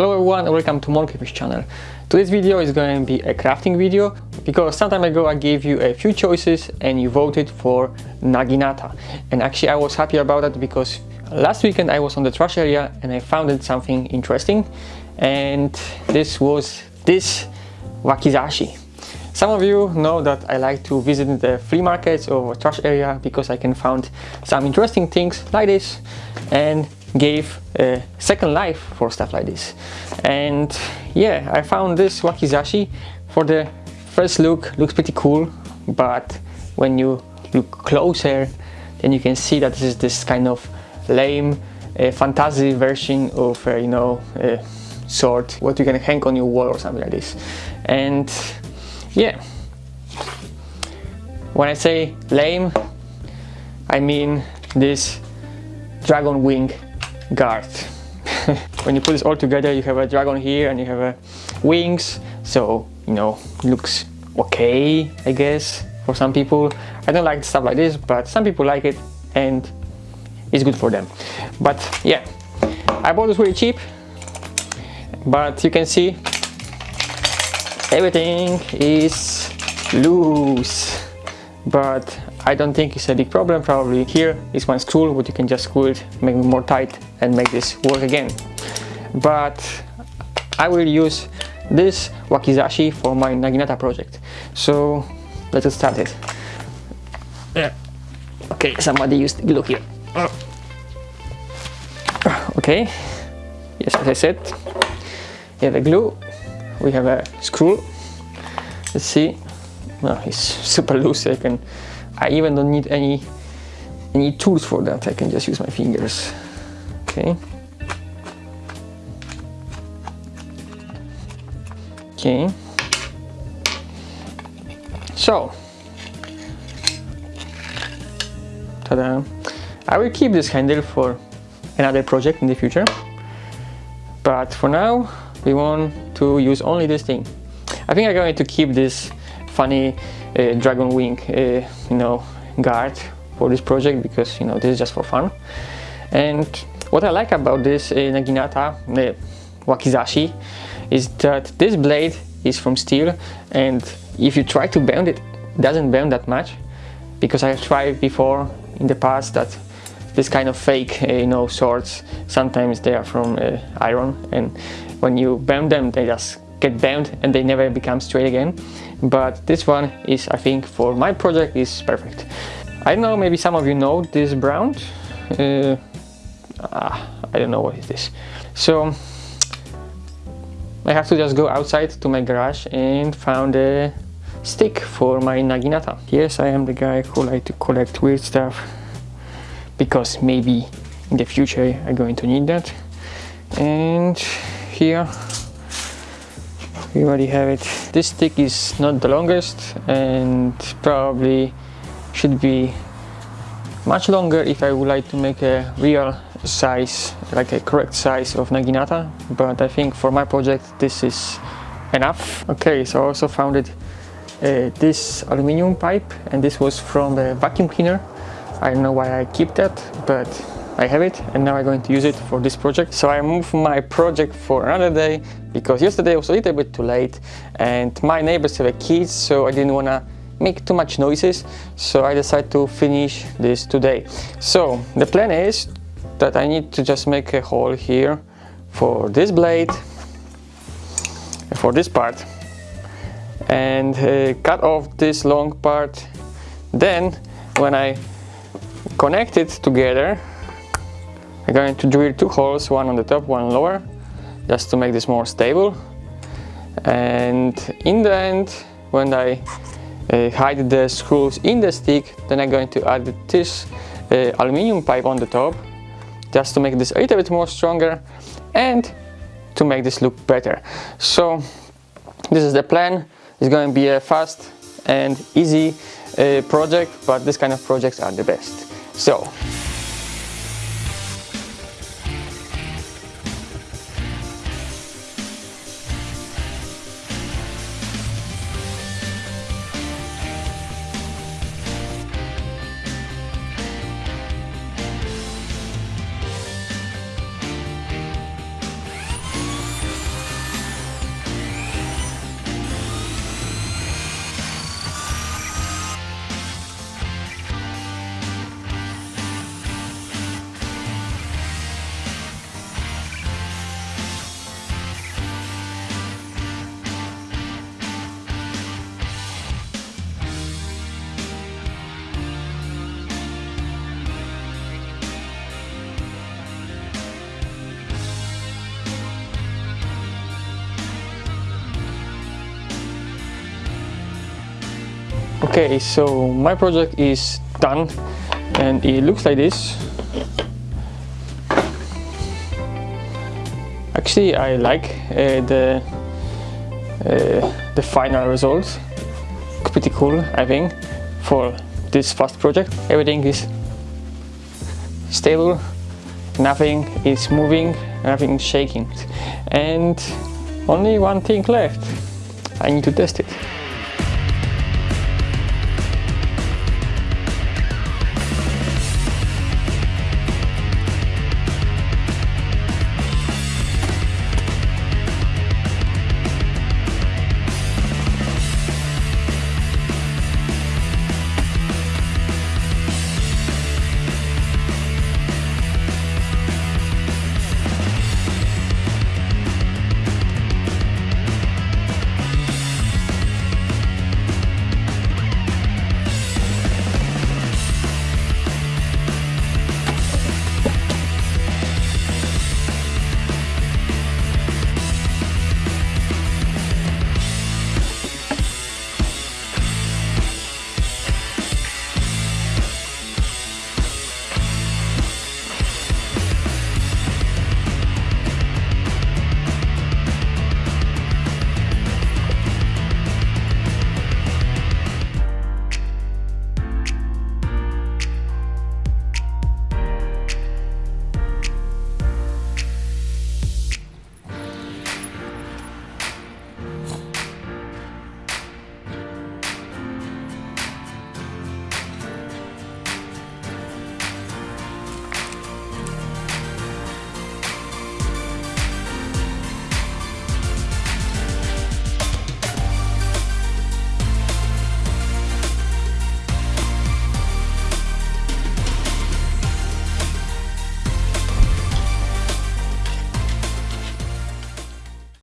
Hello everyone and welcome to Monkeyfish channel. Today's video is going to be a crafting video because some time ago I gave you a few choices and you voted for Naginata and actually I was happy about that because last weekend I was on the trash area and I found something interesting and this was this wakizashi. Some of you know that I like to visit the flea markets or trash area because I can find some interesting things like this and gave a second life for stuff like this. And yeah I found this wakizashi for the first look. Looks pretty cool but when you look closer then you can see that this is this kind of lame uh, fantasy version of uh, you know a sword what you can hang on your wall or something like this. And yeah. When I say lame I mean this dragon wing guard. when you put this all together you have a dragon here and you have a wings so you know looks okay I guess for some people. I don't like stuff like this but some people like it and it's good for them. But yeah I bought this really cheap but you can see everything is loose but I don't think it's a big problem. Probably here is one screw but you can just screw it make it more tight and make this work again. But I will use this wakizashi for my Naginata project. So let's get started yeah. Okay somebody used glue here. Oh. Okay. Yes as I said we have a glue we have a screw. Let's see. Well, it's super loose I can I even don't need any any tools for that. I can just use my fingers. Okay. Okay. So ta-da. I will keep this handle for another project in the future. But for now we want to use only this thing. I think I'm going to keep this funny uh, dragon wing uh, you know guard for this project because you know this is just for fun. And what I like about this uh, Naginata uh, Wakizashi is that this blade is from steel and if you try to bend it, it doesn't bend that much because I have tried before in the past that this kind of fake uh, you know swords sometimes they are from uh, iron and when you bend them they just get bent and they never become straight again but this one is I think for my project is perfect I don't know maybe some of you know this brown uh, ah, I don't know what is this so I have to just go outside to my garage and found a stick for my Naginata. Yes, I am the guy who like to collect weird stuff because maybe in the future I'm going to need that. And here we already have it. This stick is not the longest and probably should be much longer if I would like to make a real size, like a correct size of Naginata, but I think for my project this is enough. Okay, so I also found it, uh, this aluminium pipe and this was from the vacuum cleaner. I don't know why I keep that, but I have it and now I'm going to use it for this project. So I moved my project for another day because yesterday was a little bit too late and my neighbors have a kids so I didn't want to make too much noises so I decided to finish this today. So the plan is that I need to just make a hole here for this blade for this part and uh, cut off this long part then when I connect it together I'm going to drill two holes, one on the top, one lower, just to make this more stable. And in the end, when I uh, hide the screws in the stick, then I'm going to add this uh, aluminium pipe on the top, just to make this a little bit more stronger and to make this look better. So this is the plan. It's going to be a fast and easy uh, project, but this kind of projects are the best. So Okay, so my project is done and it looks like this. Actually, I like uh, the uh, the final result. Pretty cool, I think, for this first project. Everything is stable, nothing is moving, nothing is shaking, and only one thing left. I need to test it.